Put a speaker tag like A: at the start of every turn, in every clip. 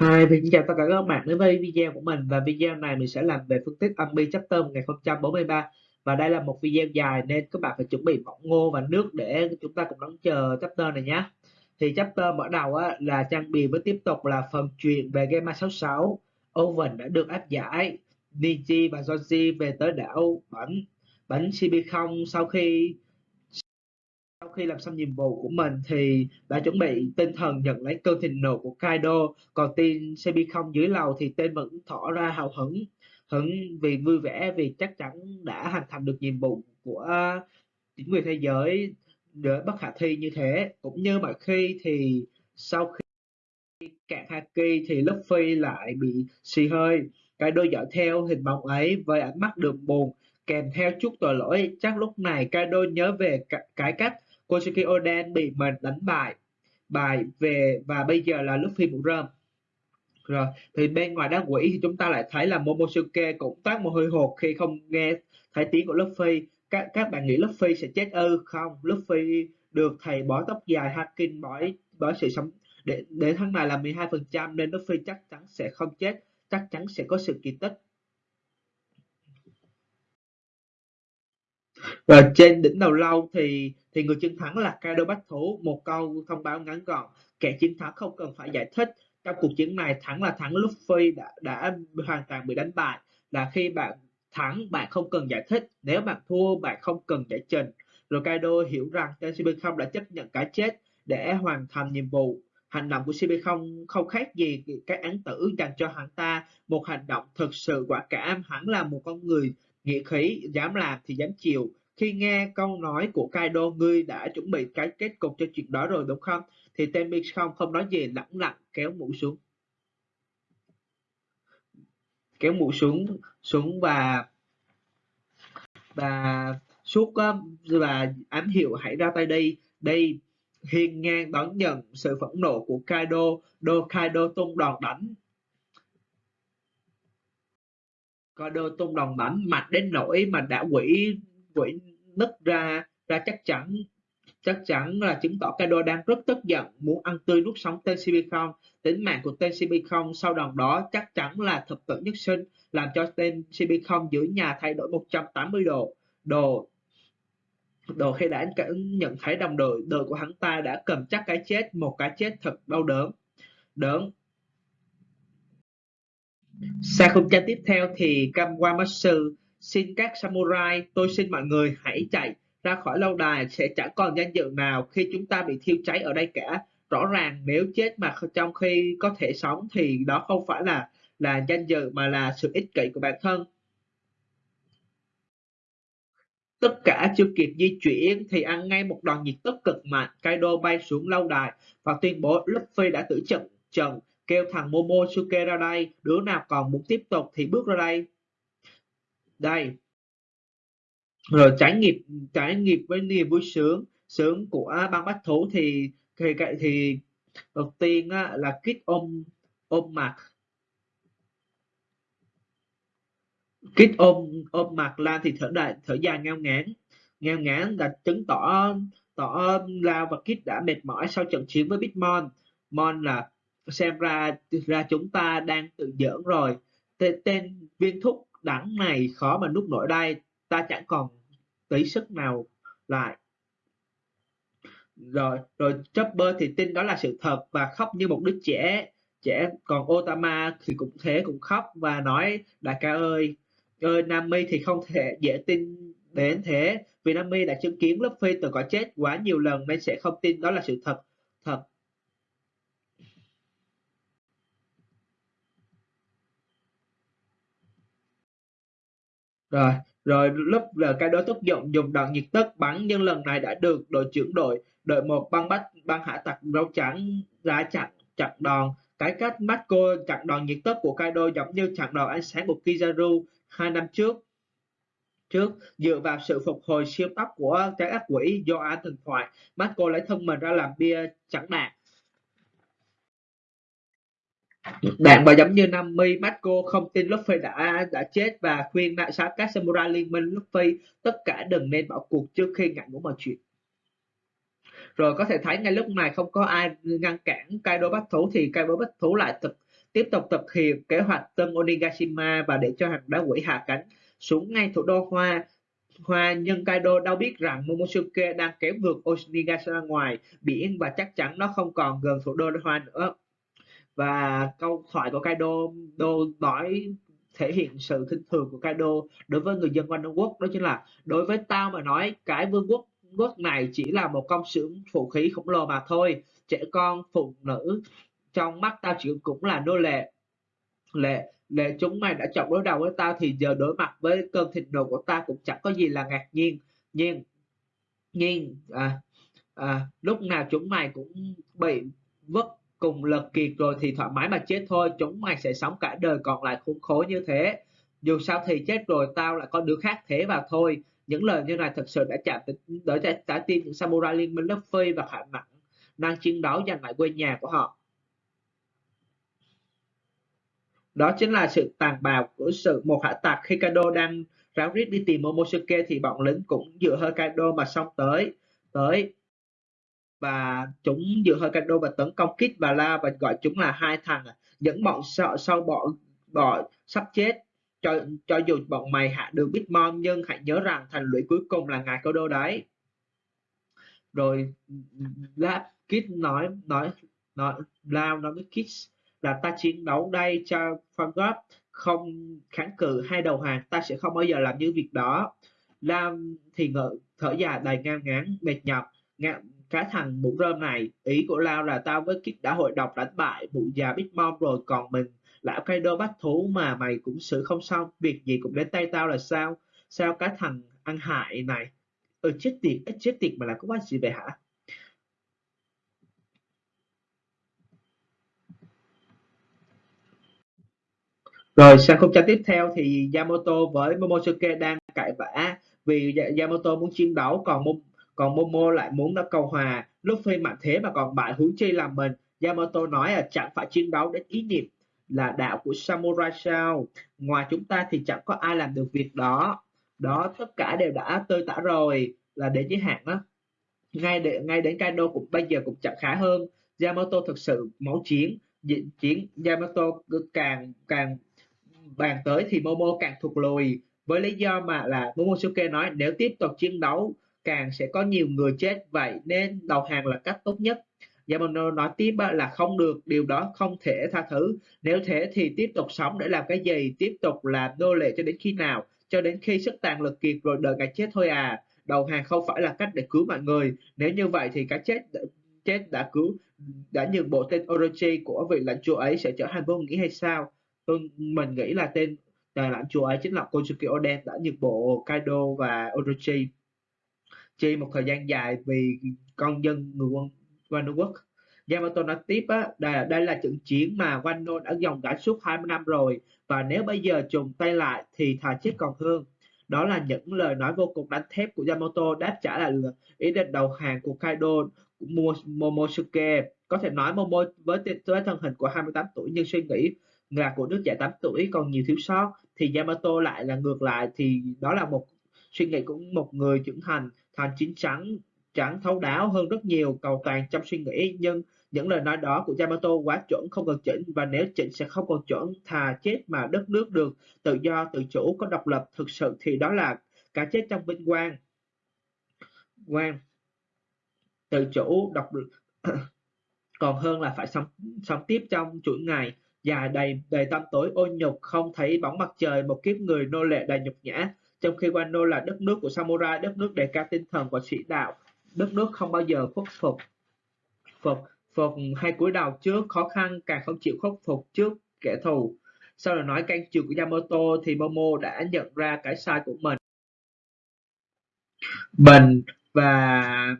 A: Hi, mình xin chào tất cả các bạn đến với video của mình. Và video này mình sẽ làm về phân tích âm bi chapter 1043 và đây là một video dài nên các bạn phải chuẩn bị bỏng ngô và nước để chúng ta cùng đón chờ chapter này nhé. Thì chapter mở đầu á, là trang bị với tiếp tục là phần chuyện về Game 66 Owen đã được áp giải. Niji và Joji về tới đảo bánh bánh CB0 sau khi khi làm xong nhiệm vụ của mình thì đã chuẩn bị tinh thần nhận lấy cơn thịnh nộ của Kaido. Còn team CP0 dưới lầu thì tên vẫn tỏ ra hào hứng hứng vì vui vẻ vì chắc chắn đã hoàn thành được nhiệm vụ của chính quyền thế giới để bất khả thi như thế. Cũng như mọi khi thì sau khi cạn Haki thì Luffy lại bị xì hơi. Kaido dõi theo hình bóng ấy với ánh mắt đường buồn, kèm theo chút tội lỗi. Chắc lúc này Kaido nhớ về cái cách Kosuke Oden bị mình đánh bại bài về và bây giờ là Luffy mũ rơm. Rồi, thì bên ngoài đá quỷ thì chúng ta lại thấy là Momosuke cũng toát một hơi hột khi không nghe thấy tiếng của Luffy. Các các bạn nghĩ Luffy sẽ chết ư? Không, Luffy được thầy bỏ tóc dài Hakin bói bói sự sống. Để để tháng này là 12% nên Luffy chắc chắn sẽ không chết, chắc chắn sẽ có sự kỳ tích. Và trên đỉnh đầu lâu thì thì người chiến thắng là Kaido Bách Thủ một câu thông báo ngắn gọn. Kẻ chiến thắng không cần phải giải thích. Trong cuộc chiến này, thắng là thắng, Luffy đã đã hoàn toàn bị đánh bại. Là khi bạn thắng, bạn không cần giải thích. Nếu bạn thua, bạn không cần giải trình. Rồi Kaido hiểu rằng tên CP0 đã chấp nhận cái chết để hoàn thành nhiệm vụ. Hành động của CP0 không khác gì cái án tử dành cho hắn ta. Một hành động thực sự quả cảm. Hắn là một con người nghĩa khí, dám làm thì dám chịu khi nghe câu nói của Kaido, ngươi đã chuẩn bị cái kết cục cho chuyện đó rồi, đúng không? Thì Temi không không nói gì, lẳng lặng kéo mũ xuống. Kéo mũ xuống xuống và và suốt um, và ám hiệu hãy ra tay đi đây, hiên ngang đón nhận sự phẫn nộ của Kaido đô Kaido tung đòn đánh Kaido tung đòn đánh mạnh đến nỗi mà đã quỷ quỷ nứt ra ra chắc chắn. Chắc chắn là chứng tỏ Kaido đang rất tức giận, muốn ăn tươi nuốt sống tên CP0 tính mạng của tên CP0 sau đòn đó chắc chắn là thập tử nhất sinh, làm cho tên CP0 dưới nhà thay đổi 180 độ. Đồ đồ khi đã nhận thấy đồng đội đội của hắn ta đã cầm chắc cái chết, một cái chết thật đau đớn. Đớn. Sang khung tranh tiếp theo thì Kamwamatsu Xin các samurai, tôi xin mọi người hãy chạy ra khỏi lâu đài sẽ chẳng còn danh dự nào khi chúng ta bị thiêu cháy ở đây cả. Rõ ràng nếu chết mà trong khi có thể sống thì đó không phải là là danh dự mà là sự ích kỷ của bản thân. Tất cả chưa kịp di chuyển thì ăn ngay một đòn nhiệt tức cực mạnh. Kaido bay xuống lâu đài và tuyên bố Luffy đã tử trận trận kêu thằng Momosuke ra đây. Đứa nào còn muốn tiếp tục thì bước ra đây đây. Rồi trải nghiệm trải nghiệm với niềm vui sướng sướng của băng bách thú thì thì thì đầu tiên á, là kít ôm ôm mặt. Kít ôm ôm mặt lan thì thở đại thở dài ngao ngán. Ngao ngán là chứng tỏ tỏ lao và kít đã mệt mỏi sau trận chiến với Big Mon. Mon là xem ra ra chúng ta đang tự giỡn rồi. Tên, tên viên thúc đẳng này khó mà nút nổi đây. Ta chẳng còn tí sức nào lại. Rồi rồi Chopper thì tin đó là sự thật và khóc như một đứa trẻ. Trẻ còn Otama thì cũng thế, cũng khóc và nói, đại ca ơi ơi Nami thì không thể dễ tin đến thế. Vì Nami đã chứng kiến lớp phi từ có chết quá nhiều lần nên sẽ không tin đó là sự thật. Thật rồi rồi lúc là cái đối tức dụng dùng đạn nhiệt tất bắn, nhưng lần này đã được đội trưởng đội đội một băng bắt băng hạ tặc râu trắng ra chặn chặn đòn. Cái cách mắt cô chặn đòn nhiệt tất của Kaido giống như chặn đòn ánh sáng của Kizaru hai năm trước. Trước, dựa vào sự phục hồi siêu tốc của trái ác quỷ do an thần thoại, mắt cô lấy thân mình ra làm bia chẳng đạt bạn và giống như Nami, Marco không tin Luffy đã đã chết và khuyên đại sát các samurai liên minh Luffy tất cả đừng nên bỏ cuộc trước khi ngại ngủ mọi chuyện. Rồi có thể thấy ngay lúc này không có ai ngăn cản Kaido bắt thú thì Kaido bắt thú lại thực tiếp tục thực hiện kế hoạch tân Onigashima và để cho hàng đá quỷ hạ cánh xuống ngay thủ đô Hoa Hoa nhưng Kaido đâu biết rằng Momosuke đang kéo ngược Onigashima ngoài biển và chắc chắn nó không còn gần thủ đô Hoa nữa và câu thoại của Kaido đô nói thể hiện sự khinh thường của Kaido đối với người dân quanh Đông Quốc đó chính là đối với tao mà nói cái vương quốc quốc này chỉ là một công xưởng vũ khí khổng lồ mà thôi. Trẻ con phụ nữ trong mắt tao chỉ cũng là nô lệ. Lệ lệ chúng mày đã chọn đối đầu với tao thì giờ đối mặt với cơn thịnh nộ của ta cũng chẳng có gì là ngạc nhiên. Nhiên nhiên à, à, lúc nào chúng mày cũng bị vất cùng lực kiệt rồi thì thoải mái mà chết thôi chúng mày sẽ sống cả đời còn lại khốn khổ như thế. Dù sao thì chết rồi, tao lại có đứa khác thế và thôi. Những lời như này thật sự đã chạm tới đỡ trái tim những samurai liên minh lớp phi và khả năng năng chiến đấu giành lại quê nhà của họ. Đó chính là sự tàn bạo của sự một hạ tặc khi Kaido đang ráo riết đi tìm Momosuke thì bọn lính cũng dựa hơi Kaido mà xông tới. Tới và chúng dựa hơi Kaido và tấn công Kid và La và gọi chúng là hai thằng à, những bọn sợ sau bọn bọn sắp chết. Cho cho dù bọn mày hạ được Bitmon, nhưng hãy nhớ rằng thành lũy cuối cùng là ngài Kaido đấy. Rồi, La Kid nói nói nói Lao nói với Kid là ta chiến đấu đây cho Fangop không kháng cự hay đầu hàng, ta sẽ không bao giờ làm như việc đó. Lam thì ngợ thở dài đầy ngang ngán, mệt nhọc ngạn cái thằng mũ rơm này. Ý của Lao là tao với Kit đã hội độc đánh bại mụ già Big Mom rồi, còn mình lão Kaido bắt thú mà mày cũng xử không xong. Việc gì cũng đến tay tao là sao? Sao cái thằng ăn hại này? Ừ chết tiệt ít chết tiệt mà là có quan gì vậy hả? Rồi, sang khung tranh tiếp theo thì Yamato với Momosuke đang cãi vã vì Yamato muốn chiến đấu, còn còn Momo lại muốn nó cầu hòa. Luffy mạnh thế mà còn bại huống chi làm mình. Yamato nói là chẳng phải chiến đấu đến ý niệm là đạo của samurai sao? Ngoài chúng ta thì chẳng có ai làm được việc đó. Đó tất cả đều đã tơi tả rồi là đến giới hạn đó. Ngay để, ngay đến Kaido cũng bây giờ cũng chẳng khá hơn. Yamato thực sự máu chiến chiến Yamato càng càng bàn tới thì Momo càng thụt lùi với lý do mà là Momosuke nói nếu tiếp tục chiến đấu càng sẽ có nhiều người chết. Vậy nên đầu hàng là cách tốt nhất. Dạ Yamano nói tiếp là không được, điều đó không thể tha thứ. Nếu thế thì tiếp tục sống để làm cái gì? Tiếp tục làm nô lệ cho đến khi nào? Cho đến khi sức tàn lực kiệt rồi đợi ngày chết thôi à. Đầu hàng không phải là cách để cứu mọi người. Nếu như vậy thì cái chết chết đã cứu, đã nhường bộ tên Orochi của vị lãnh chúa ấy sẽ trở thành vô nghĩa hay sao? Tôi, mình nghĩ là tên là lãnh chúa ấy chính là Kosuke Oden đã nhược bộ Kaido và Orochi chi một thời gian dài vì con dân người quân Wano quốc Yamato nói tiếp á, đây, đây là trận chiến mà Wano đã dòng đã suốt 20 năm rồi và nếu bây giờ trùng tay lại thì thà chết còn hơn. Đó là những lời nói vô cùng đánh thép của Yamato đáp trả lại ý định đầu hàng của Kaido của Momosuke. Có thể nói Momo với, với thân hình của 28 tuổi nhưng suy nghĩ là của đứa trẻ 8 tuổi còn nhiều thiếu sót thì Yamato lại là ngược lại thì đó là một suy nghĩ của một người trưởng thành thành chín chắn chẳng thấu đáo hơn rất nhiều, cầu toàn trong suy nghĩ. Nhưng những lời nói đó của Yamato quá chuẩn, không cần chỉnh, và nếu chỉnh sẽ không còn chuẩn thà chết mà đất nước được tự do, tự chủ, có độc lập thực sự thì đó là cả chết trong vinh quang. Quang, tự chủ, độc còn hơn là phải sống sống tiếp trong chuỗi ngày, dài đầy đầy tâm tối ô nhục, không thấy bóng mặt trời, một kiếp người nô lệ đầy nhục nhã trong khi Wano là đất nước của samurai, đất nước đề cao tinh thần và sĩ đạo, đất nước không bao giờ khuất phục. Phục phục hay cúi đầu trước, khó khăn càng không chịu khuất phục trước kẻ thù. Sau lời nói can trường của Yamato thì Momo đã nhận ra cái sai của mình. Bình và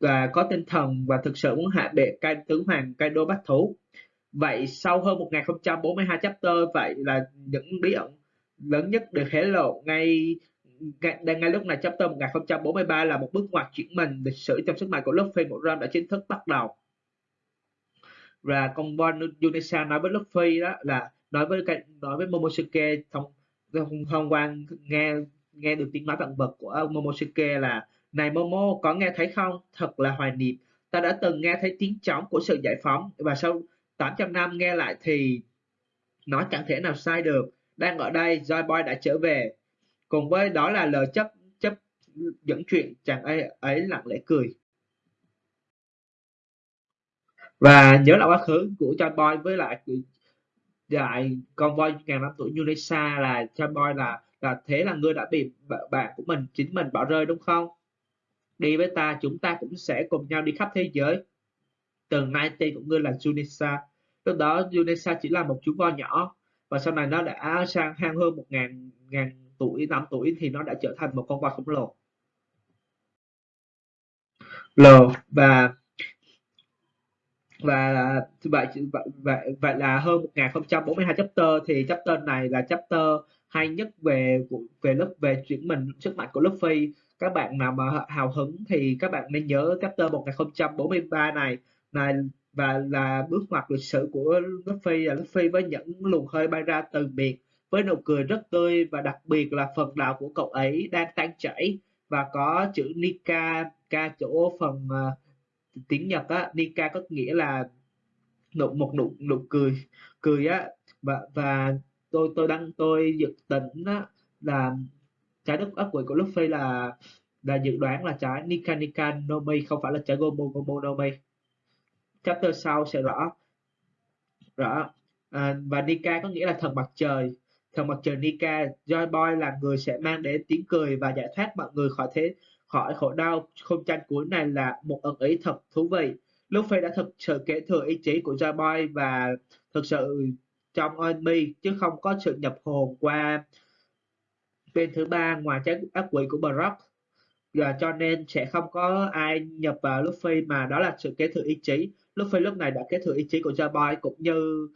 A: và có tinh thần và thực sự muốn hạ bệ cai tướng hoàng Kaido bắt thú. Vậy sau hơn 1042 chapter, vậy là những bí ẩn lớn nhất được hé lộ ngay ngay, ngay lúc này chapter 1043 là một bước ngoặt chuyển mình lịch sử trong sức mạnh của Luffy một ram đã chính thức bắt đầu. Và con Bon Unisa nói với Luffy đó là nói với nói với Momosuke thông thông, thông qua nghe nghe được tiếng nói vạn vật của Momosuke là này Momo có nghe thấy không? Thật là hoài niệm. Ta đã từng nghe thấy tiếng trống của sự giải phóng và sau 800 năm nghe lại thì nó chẳng thể nào sai được đang ở đây, Joy Boy đã trở về. Cùng với đó là lời chấp chấp dẫn chuyện chàng ấy ấy lặng lẽ cười. Và nhớ lại quá khứ của Joy Boy với lại lại con voi ngàn năm tuổi Yunesa là Joy Boy là là thế là ngươi đã bị bạn của mình, chính mình bỏ rơi, đúng không? Đi với ta, chúng ta cũng sẽ cùng nhau đi khắp thế giới. Từ nay tên của ngươi là Junisa lúc đó Junisa chỉ là một chú voi nhỏ và sau này nó đã sang hang hơn một ngàn ngàn tuổi, năm tuổi thì nó đã trở thành một con voi khổng lồ. L, và và, vậy vậy vậy là hơn 1042 chapter. Thì chapter này là chapter hay nhất về về lớp, về chuyển mình sức mạnh của Luffy các bạn nào mà hào hứng thì các bạn nên nhớ chapter 1043 này này và là bước ngoặt lịch sử của Luffy là Luffy với những luồng hơi bay ra từ miệng với nụ cười rất tươi và đặc biệt là phần đạo của cậu ấy đang tan chảy. Và có chữ Nika ca chỗ phần uh, tiếng Nhật á Nika có nghĩa là nụ một nụ nụ cười cười á. Và và tôi tôi đang tôi dự tính á, là trái đất ác quỷ của Luffy là là dự đoán là trái Nika Nika Nomi không phải là trái Gomu Gomu Nomi chapter sau sẽ rõ. Rõ. À, và Nika có nghĩa là thần mặt trời. Thần mặt trời Nika Joy Boy là người sẽ mang đến tiếng cười và giải thoát mọi người khỏi thế khỏi khổ đau. Không tranh cuối này là một ẩn ý thật thú vị. Luffy đã thực sự kế thừa ý chí của Joy Boy và thực sự trong Army chứ không có sự nhập hồn qua bên thứ ba ngoài trái ác quỷ của Brock. Và cho nên sẽ không có ai nhập vào Luffy mà đó là sự kế thừa ý chí. Luffy lúc này đã kế thừa ý chí của Jabai cũng như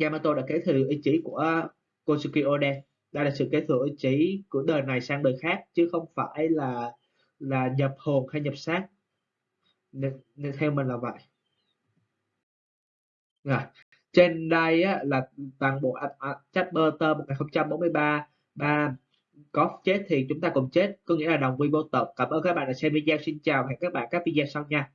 A: Yamato đã kế thừa ý chí của Kosuke Oden đây là sự kế thừa ý chí của đời này sang đời khác chứ không phải là là nhập hồn hay nhập xác. Nên, nên theo mình là vậy. Rồi trên đây á, là toàn bộ chapter 1043 ba. Có chết thì chúng ta cùng chết có nghĩa là đồng quy vô tận. Cảm ơn các bạn đã xem video. Xin chào hẹn các bạn các video sau nha.